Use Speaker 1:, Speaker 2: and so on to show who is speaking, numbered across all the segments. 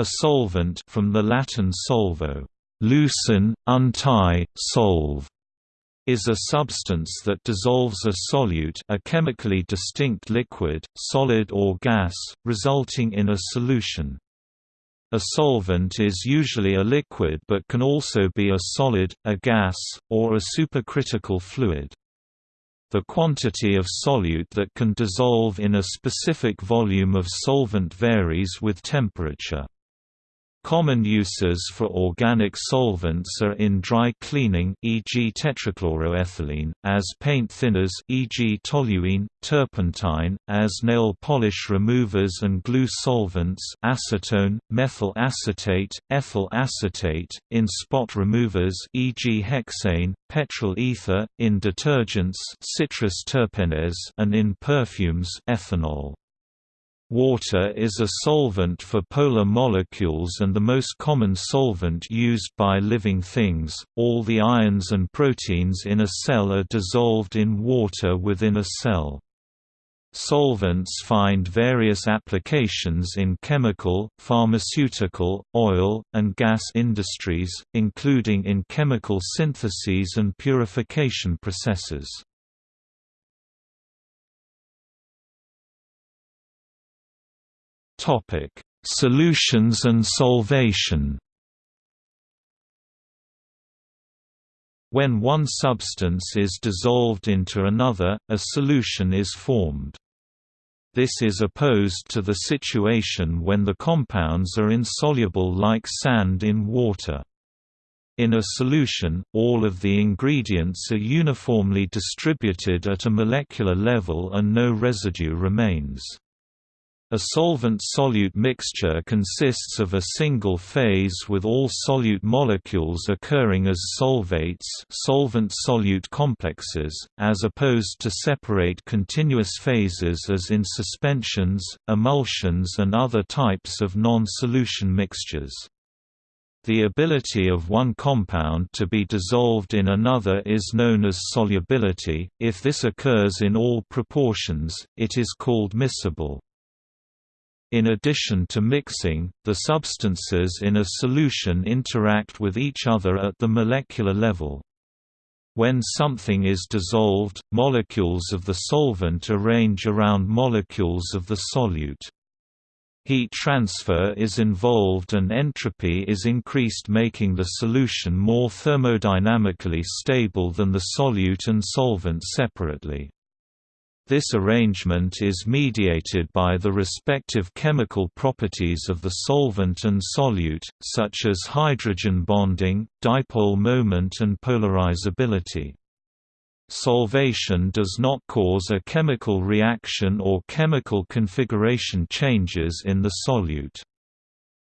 Speaker 1: A solvent from the Latin solvo, loosen, untie, solve, is a substance that dissolves a solute a chemically distinct liquid, solid or gas, resulting in a solution. A solvent is usually a liquid but can also be a solid, a gas, or a supercritical fluid. The quantity of solute that can dissolve in a specific volume of solvent varies with temperature. Common uses for organic solvents are in dry cleaning e.g. tetrachloroethylene, as paint thinners e.g. toluene, turpentine, as nail polish removers and glue solvents acetone, methyl acetate, ethyl acetate, in spot removers e.g. hexane, petrol ether, in detergents citrus terpenes and in perfumes ethanol. Water is a solvent for polar molecules and the most common solvent used by living things. All the ions and proteins in a cell are dissolved in water within a cell. Solvents find various applications in chemical, pharmaceutical, oil, and gas industries, including in chemical syntheses and purification processes. Topic: Solutions and solvation. When one substance is dissolved into another, a solution is formed. This is opposed to the situation when the compounds are insoluble like sand in water. In a solution, all of the ingredients are uniformly distributed at a molecular level and no residue remains. A solvent-solute mixture consists of a single phase with all solute molecules occurring as solvates solvent-solute complexes, as opposed to separate continuous phases as in suspensions, emulsions and other types of non-solution mixtures. The ability of one compound to be dissolved in another is known as solubility. If this occurs in all proportions, it is called miscible. In addition to mixing, the substances in a solution interact with each other at the molecular level. When something is dissolved, molecules of the solvent arrange around molecules of the solute. Heat transfer is involved and entropy is increased making the solution more thermodynamically stable than the solute and solvent separately. This arrangement is mediated by the respective chemical properties of the solvent and solute, such as hydrogen bonding, dipole moment and polarizability. Solvation does not cause a chemical reaction or chemical configuration changes in the solute.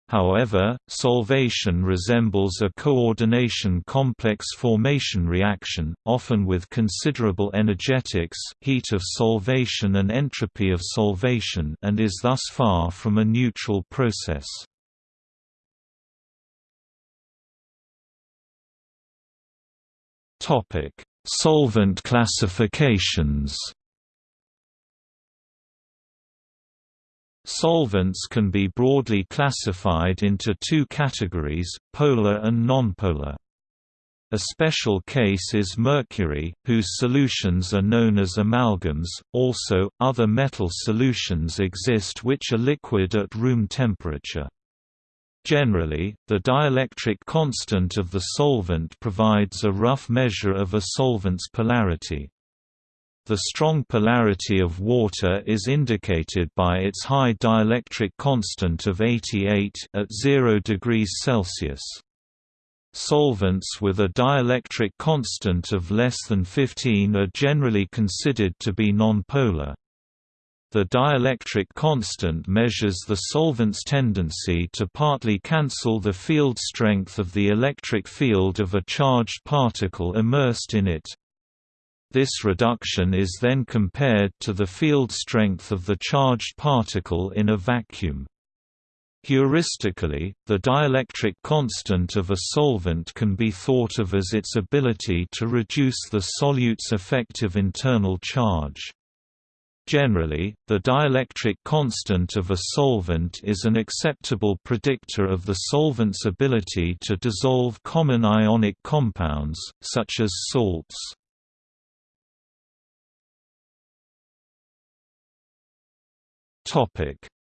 Speaker 1: However, solvation resembles a coordination complex formation reaction, often with considerable energetics heat of solvation and entropy of solvation and is thus far from a neutral process. Topic: Solvent classifications Solvents can be broadly classified into two categories, polar and nonpolar. A special case is mercury, whose solutions are known as amalgams. Also, other metal solutions exist which are liquid at room temperature. Generally, the dielectric constant of the solvent provides a rough measure of a solvent's polarity. The strong polarity of water is indicated by its high dielectric constant of 88 at 0 degrees Celsius. Solvents with a dielectric constant of less than 15 are generally considered to be nonpolar. The dielectric constant measures the solvent's tendency to partly cancel the field strength of the electric field of a charged particle immersed in it. This reduction is then compared to the field strength of the charged particle in a vacuum. Heuristically, the dielectric constant of a solvent can be thought of as its ability to reduce the solute's effective internal charge. Generally, the dielectric constant of a solvent is an acceptable predictor of the solvent's ability to dissolve common ionic compounds, such as salts.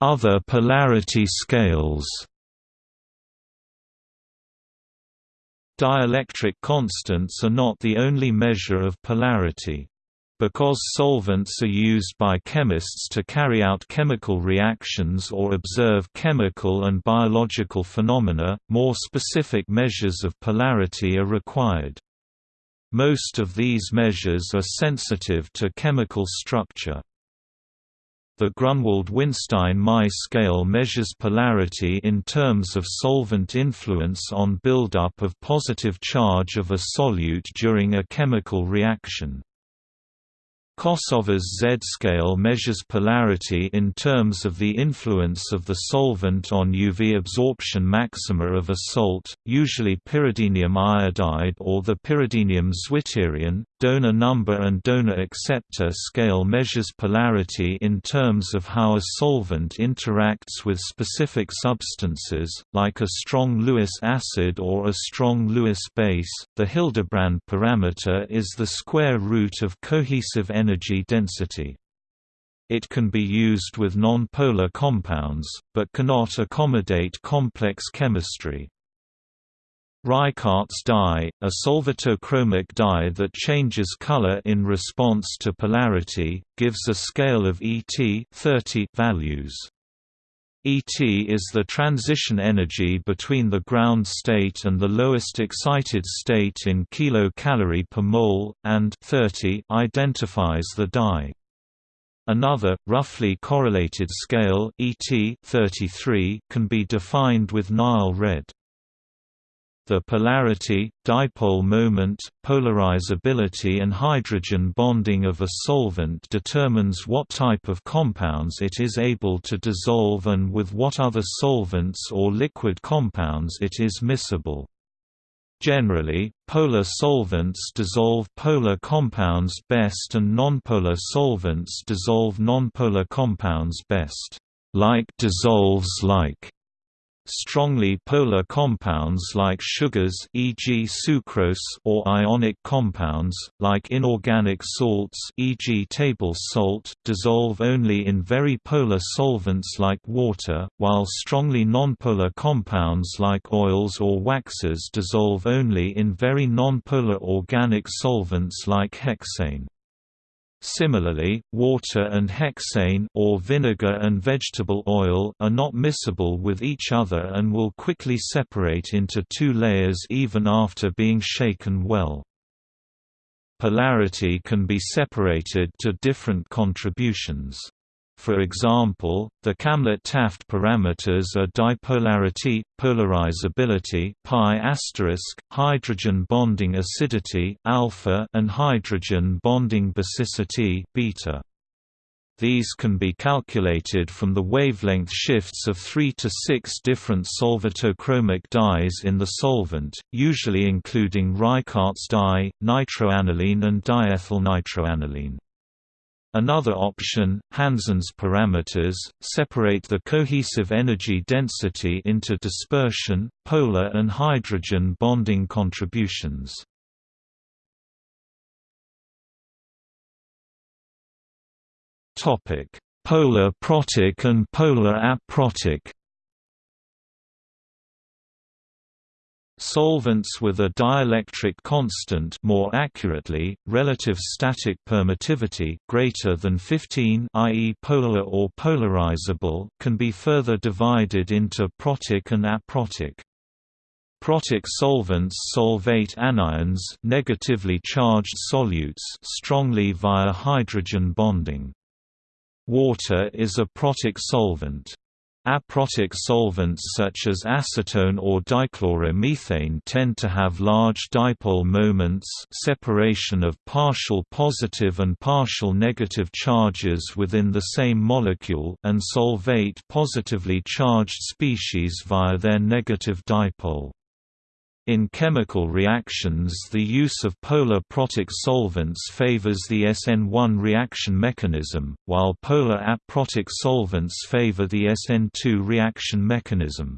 Speaker 1: Other polarity scales Dielectric constants are not the only measure of polarity. Because solvents are used by chemists to carry out chemical reactions or observe chemical and biological phenomena, more specific measures of polarity are required. Most of these measures are sensitive to chemical structure. The Grunwald-Winstein-Mai scale measures polarity in terms of solvent influence on buildup of positive charge of a solute during a chemical reaction. Kosower's Z-scale measures polarity in terms of the influence of the solvent on UV absorption maxima of a salt, usually pyridinium iodide or the pyridinium zwitterion. Donor number and donor acceptor scale measures polarity in terms of how a solvent interacts with specific substances, like a strong Lewis acid or a strong Lewis base. The Hildebrand parameter is the square root of cohesive energy energy density. It can be used with non-polar compounds, but cannot accommodate complex chemistry. Reichardt's dye, a solvatochromic dye that changes color in response to polarity, gives a scale of ET 30 values. ET is the transition energy between the ground state and the lowest excited state in kilocalorie per mole, and 30 identifies the dye. Another, roughly correlated scale ET 33 can be defined with Nile red. The polarity, dipole moment, polarizability and hydrogen bonding of a solvent determines what type of compounds it is able to dissolve and with what other solvents or liquid compounds it is miscible. Generally, polar solvents dissolve polar compounds best and nonpolar solvents dissolve nonpolar compounds best. Like dissolves like Strongly polar compounds like sugars e.g. sucrose or ionic compounds, like inorganic salts e.g. table salt, dissolve only in very polar solvents like water, while strongly nonpolar compounds like oils or waxes dissolve only in very nonpolar organic solvents like hexane. Similarly, water and hexane or vinegar and vegetable oil are not miscible with each other and will quickly separate into two layers even after being shaken well. Polarity can be separated to different contributions. For example, the Kamlet-Taft parameters are dipolarity, polarizability pi asterisk, hydrogen bonding acidity alpha, and hydrogen bonding basicity beta. These can be calculated from the wavelength shifts of 3 to 6 different solvatochromic dyes in the solvent, usually including Reichardt's dye, nitroaniline and diethylnitroaniline. Another option, Hansen's parameters, separate the cohesive energy density into dispersion, polar and hydrogen bonding contributions. Polar protic and polar aprotic Solvents with a dielectric constant more accurately, relative static permittivity greater than 15 i.e. polar or polarizable can be further divided into protic and aprotic. Protic solvents solvate anions negatively charged solutes strongly via hydrogen bonding. Water is a protic solvent. Aprotic solvents such as acetone or dichloromethane tend to have large dipole moments separation of partial positive and partial negative charges within the same molecule and solvate positively charged species via their negative dipole. In chemical reactions the use of polar protic solvents favors the SN1 reaction mechanism, while polar aprotic solvents favor the SN2 reaction mechanism.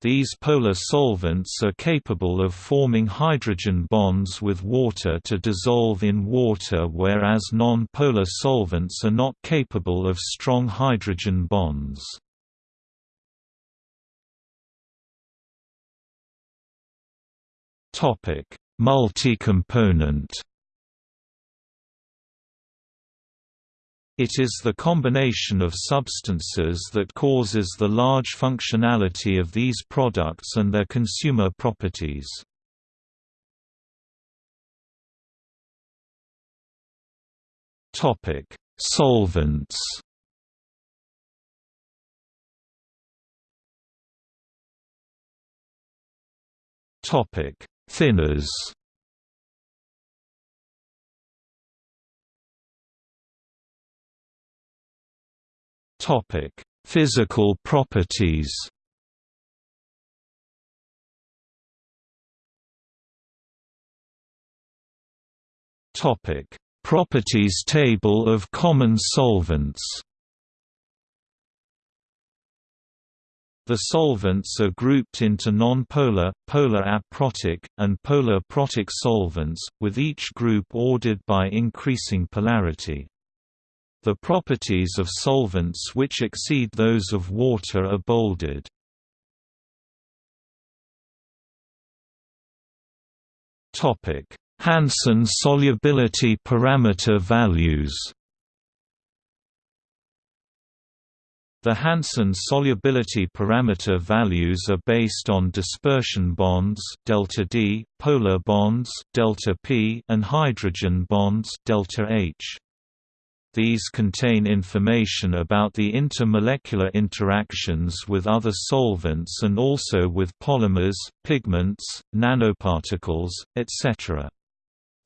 Speaker 1: These polar solvents are capable of forming hydrogen bonds with water to dissolve in water whereas non-polar solvents are not capable of strong hydrogen bonds. Topic: Multi-component. It is the combination of substances that causes the large functionality of these products and their consumer properties. Topic: Solvents. Topic: Thinners Topic: Physical properties. Topic: Properties table of common solvents. The solvents are grouped into non-polar, polar aprotic, and polar protic solvents, with each group ordered by increasing polarity. The properties of solvents which exceed those of water are bolded. Hansen solubility parameter values The Hansen solubility parameter values are based on dispersion bonds delta D, polar bonds delta P, and hydrogen bonds delta H. These contain information about the intermolecular interactions with other solvents and also with polymers, pigments, nanoparticles, etc.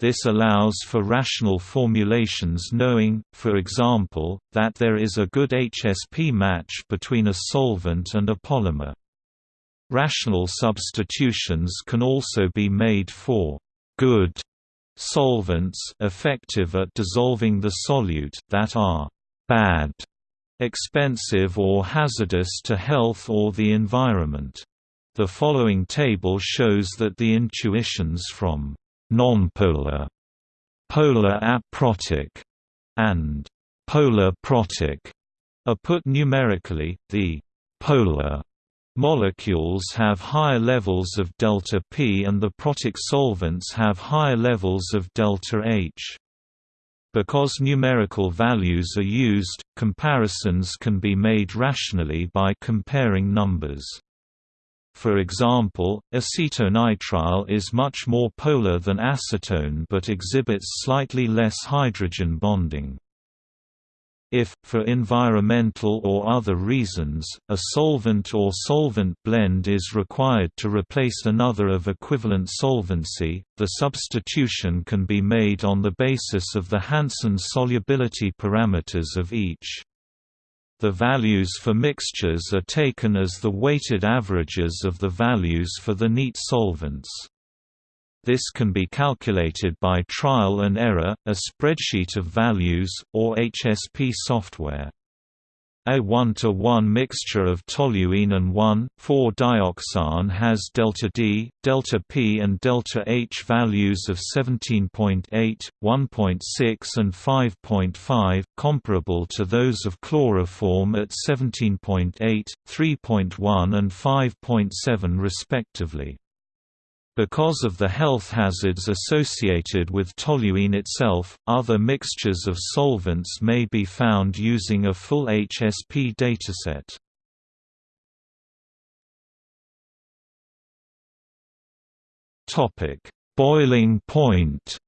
Speaker 1: This allows for rational formulations knowing, for example, that there is a good HSP match between a solvent and a polymer. Rational substitutions can also be made for good solvents effective at dissolving the solute that are bad, expensive or hazardous to health or the environment. The following table shows that the intuitions from nonpolar, polar aprotic, and polar protic are put numerically. The polar molecules have higher levels of delta P and the protic solvents have higher levels of delta H. Because numerical values are used, comparisons can be made rationally by comparing numbers. For example, acetonitrile is much more polar than acetone but exhibits slightly less hydrogen bonding. If, for environmental or other reasons, a solvent or solvent blend is required to replace another of equivalent solvency, the substitution can be made on the basis of the Hansen solubility parameters of each. The values for mixtures are taken as the weighted averages of the values for the neat solvents. This can be calculated by trial and error, a spreadsheet of values, or HSP software. A 1-to-1 mixture of toluene and 1,4-dioxane has delta D, delta P and delta H values of 17.8, 1.6 and 5.5, comparable to those of chloroform at 17.8, 3.1 and 5.7 respectively. Because of the health hazards associated with toluene itself, other mixtures of solvents may be found using a full HSP dataset. Topic: Boiling point.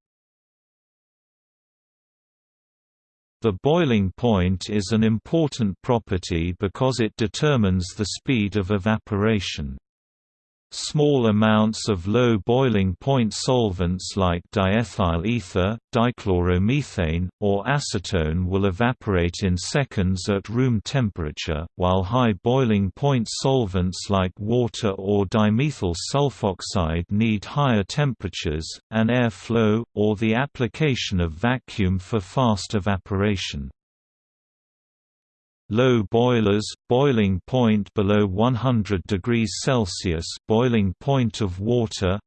Speaker 1: The boiling point is an important property because it determines the speed of evaporation. Small amounts of low boiling point solvents like diethyl ether, dichloromethane, or acetone will evaporate in seconds at room temperature, while high boiling point solvents like water or dimethyl sulfoxide need higher temperatures, and air flow, or the application of vacuum for fast evaporation. Low boilers, boiling point below 100 degrees Celsius boiling point of water.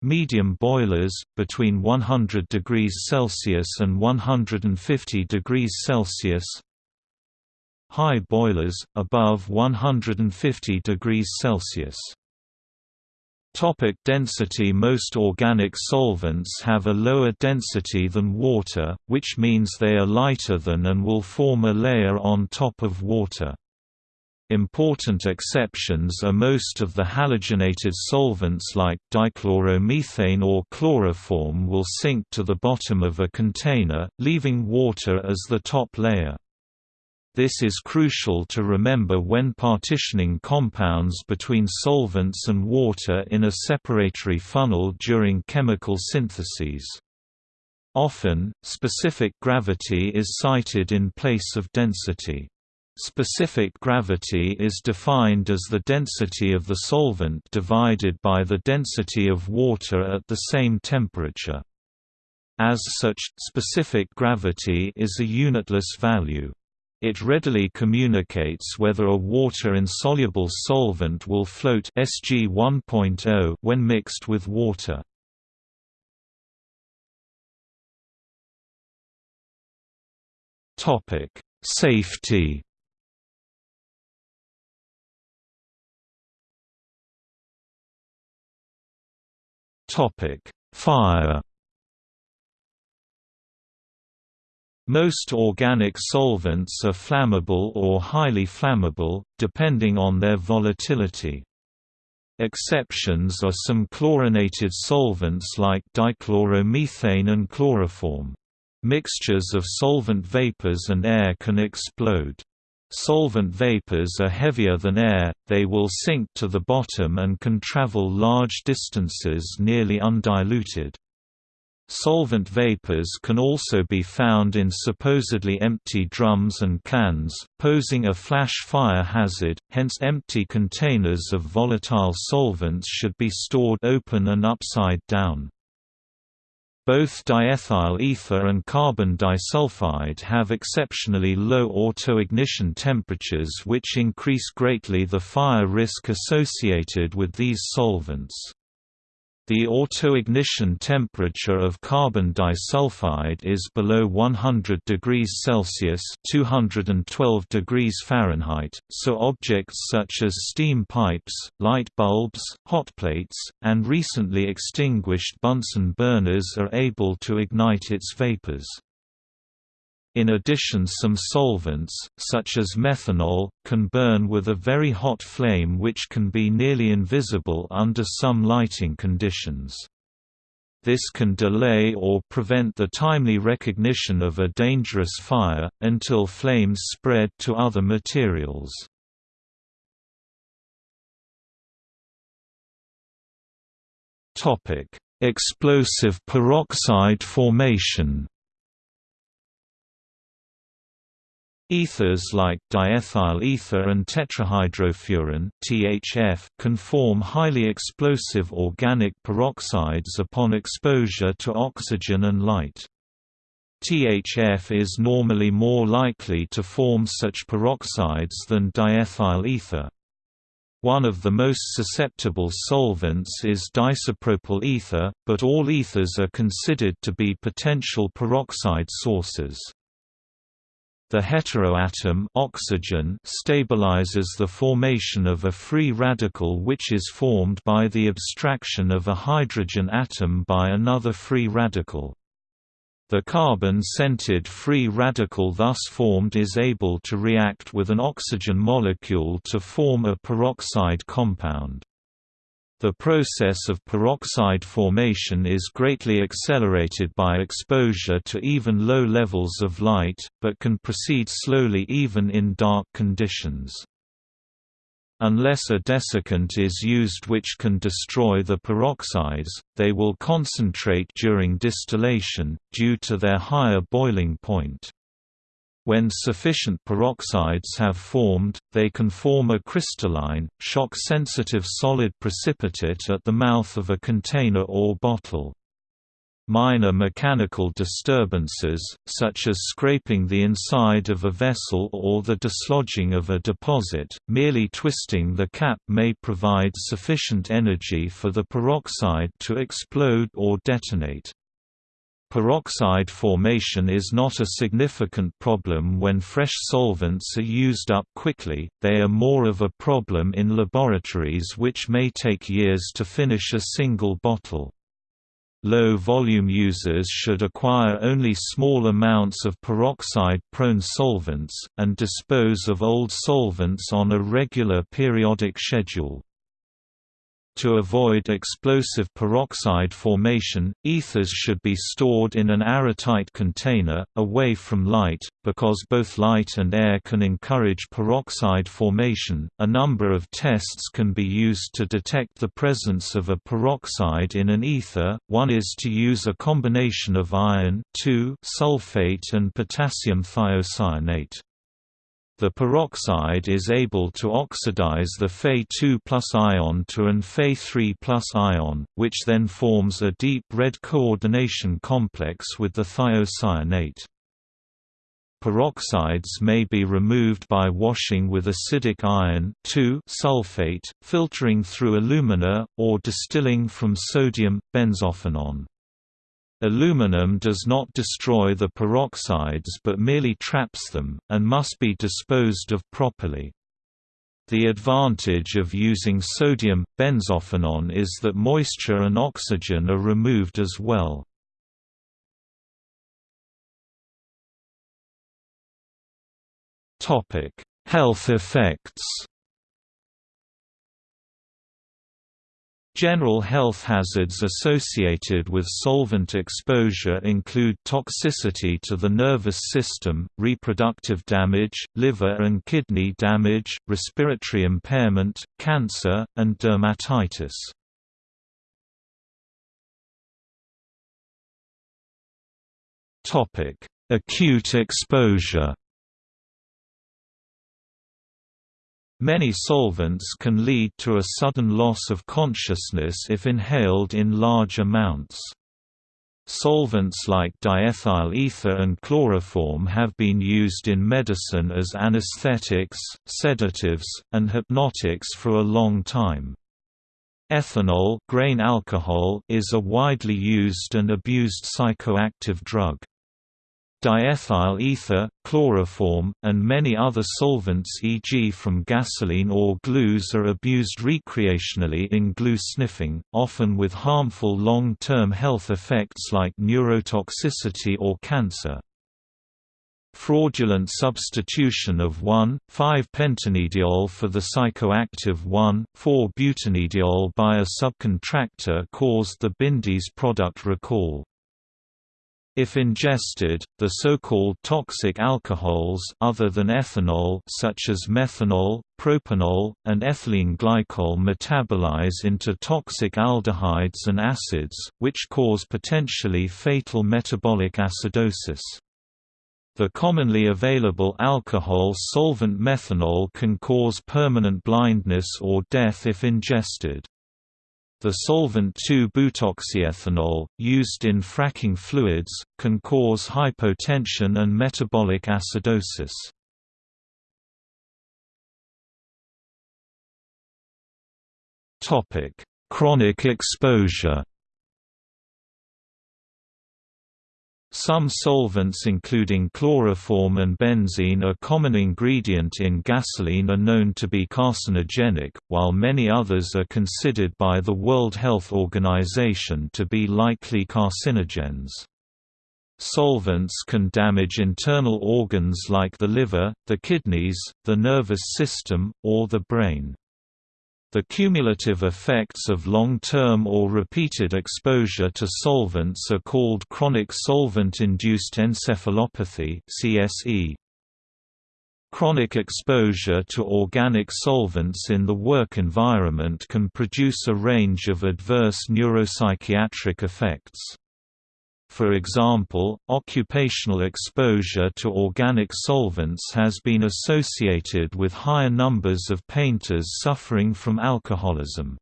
Speaker 1: Medium boilers, between 100 degrees Celsius and 150 degrees Celsius. High boilers, above 150 degrees Celsius Topic density Most organic solvents have a lower density than water, which means they are lighter than and will form a layer on top of water. Important exceptions are most of the halogenated solvents like dichloromethane or chloroform will sink to the bottom of a container, leaving water as the top layer. This is crucial to remember when partitioning compounds between solvents and water in a separatory funnel during chemical syntheses. Often, specific gravity is cited in place of density. Specific gravity is defined as the density of the solvent divided by the density of water at the same temperature. As such, specific gravity is a unitless value. It readily communicates whether a water-insoluble solvent will float Sg 1.0 when mixed with water. Topic: Safety. Topic: Fire. Most organic solvents are flammable or highly flammable, depending on their volatility. Exceptions are some chlorinated solvents like dichloromethane and chloroform. Mixtures of solvent vapors and air can explode. Solvent vapors are heavier than air, they will sink to the bottom and can travel large distances nearly undiluted. Solvent vapors can also be found in supposedly empty drums and cans, posing a flash fire hazard, hence empty containers of volatile solvents should be stored open and upside down. Both diethyl ether and carbon disulfide have exceptionally low autoignition temperatures which increase greatly the fire risk associated with these solvents. The autoignition temperature of carbon disulfide is below 100 degrees Celsius (212 degrees Fahrenheit), so objects such as steam pipes, light bulbs, hot plates, and recently extinguished Bunsen burners are able to ignite its vapors. In addition some solvents, such as methanol, can burn with a very hot flame which can be nearly invisible under some lighting conditions. This can delay or prevent the timely recognition of a dangerous fire, until flames spread to other materials. Explosive peroxide formation Ethers like diethyl ether and tetrahydrofuran (THF) can form highly explosive organic peroxides upon exposure to oxygen and light. THF is normally more likely to form such peroxides than diethyl ether. One of the most susceptible solvents is diisopropyl ether, but all ethers are considered to be potential peroxide sources. The heteroatom oxygen stabilizes the formation of a free radical which is formed by the abstraction of a hydrogen atom by another free radical. The carbon-centered free radical thus formed is able to react with an oxygen molecule to form a peroxide compound. The process of peroxide formation is greatly accelerated by exposure to even low levels of light, but can proceed slowly even in dark conditions. Unless a desiccant is used which can destroy the peroxides, they will concentrate during distillation, due to their higher boiling point. When sufficient peroxides have formed, they can form a crystalline, shock-sensitive solid precipitate at the mouth of a container or bottle. Minor mechanical disturbances, such as scraping the inside of a vessel or the dislodging of a deposit, merely twisting the cap may provide sufficient energy for the peroxide to explode or detonate. Peroxide formation is not a significant problem when fresh solvents are used up quickly, they are more of a problem in laboratories which may take years to finish a single bottle. Low-volume users should acquire only small amounts of peroxide-prone solvents, and dispose of old solvents on a regular periodic schedule. To avoid explosive peroxide formation, ethers should be stored in an airtight container, away from light, because both light and air can encourage peroxide formation. A number of tests can be used to detect the presence of a peroxide in an ether. One is to use a combination of iron sulfate and potassium thiocyanate. The peroxide is able to oxidize the Fe2 ion to an Fe3 ion, which then forms a deep red coordination complex with the thiocyanate. Peroxides may be removed by washing with acidic iron sulfate, filtering through alumina, or distilling from sodium, benzophenone. Alumina does not destroy the peroxides but merely traps them, and must be disposed of properly. The advantage of using sodium, benzophenone is that moisture and oxygen are removed as well. Health effects General health hazards associated with solvent exposure include toxicity to the nervous system, reproductive damage, liver and kidney damage, respiratory impairment, cancer, and dermatitis. Acute exposure Many solvents can lead to a sudden loss of consciousness if inhaled in large amounts. Solvents like diethyl ether and chloroform have been used in medicine as anesthetics, sedatives, and hypnotics for a long time. Ethanol grain alcohol is a widely used and abused psychoactive drug. Diethyl ether, chloroform, and many other solvents e.g. from gasoline or glues are abused recreationally in glue sniffing, often with harmful long-term health effects like neurotoxicity or cancer. Fraudulent substitution of 1,5-pentanediol for the psychoactive 1,4-butanediol by a subcontractor caused the Bindeez product recall. If ingested, the so-called toxic alcohols other than ethanol such as methanol, propanol, and ethylene glycol metabolize into toxic aldehydes and acids, which cause potentially fatal metabolic acidosis. The commonly available alcohol solvent methanol can cause permanent blindness or death if ingested. The solvent 2-butoxyethanol, used in fracking fluids, can cause hypotension and metabolic acidosis. Chronic exposure Some solvents including chloroform and benzene a common ingredient in gasoline are known to be carcinogenic, while many others are considered by the World Health Organization to be likely carcinogens. Solvents can damage internal organs like the liver, the kidneys, the nervous system, or the brain. The cumulative effects of long-term or repeated exposure to solvents are called chronic solvent-induced encephalopathy (CSE). Chronic exposure to organic solvents in the work environment can produce a range of adverse neuropsychiatric effects. For example, occupational exposure to organic solvents has been associated with higher numbers of painters suffering from alcoholism.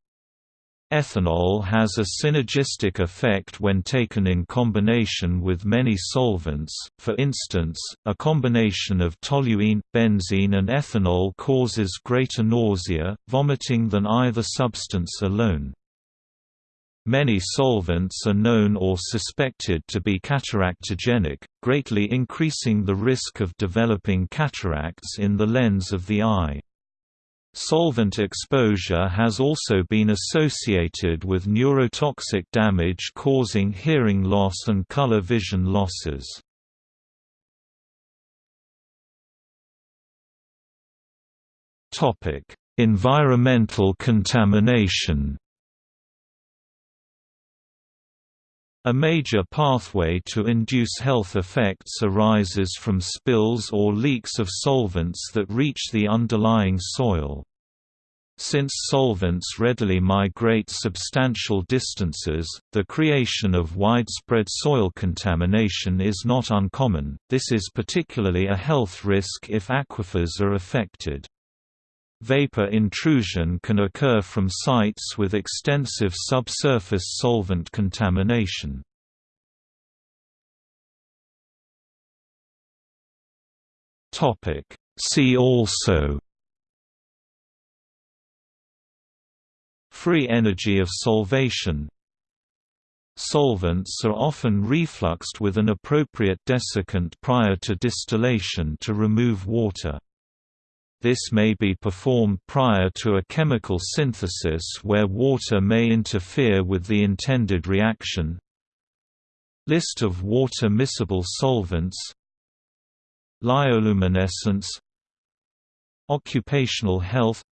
Speaker 1: Ethanol has a synergistic effect when taken in combination with many solvents, for instance, a combination of toluene, benzene and ethanol causes greater nausea, vomiting than either substance alone. Many solvents are known or suspected to be cataractogenic, greatly increasing the risk of developing cataracts in the lens of the eye. Solvent exposure has also been associated with neurotoxic damage causing hearing loss and color vision losses. Environmental contamination A major pathway to induce health effects arises from spills or leaks of solvents that reach the underlying soil. Since solvents readily migrate substantial distances, the creation of widespread soil contamination is not uncommon, this is particularly a health risk if aquifers are affected. Vapor intrusion can occur from sites with extensive subsurface solvent contamination. See also Free energy of solvation Solvents are often refluxed with an appropriate desiccant prior to distillation to remove water. This may be performed prior to a chemical synthesis where water may interfere with the intended reaction. List of water-miscible solvents. Lyoluminescence. Occupational health.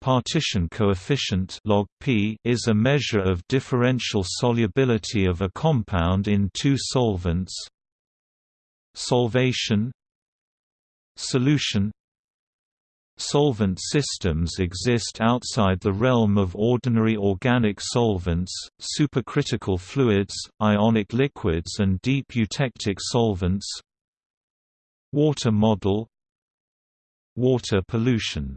Speaker 1: Partition coefficient log p is a measure of differential solubility of a compound in two solvents. Solvation. Solution Solvent systems exist outside the realm of ordinary organic solvents, supercritical fluids, ionic liquids and deep eutectic solvents. Water model. Water pollution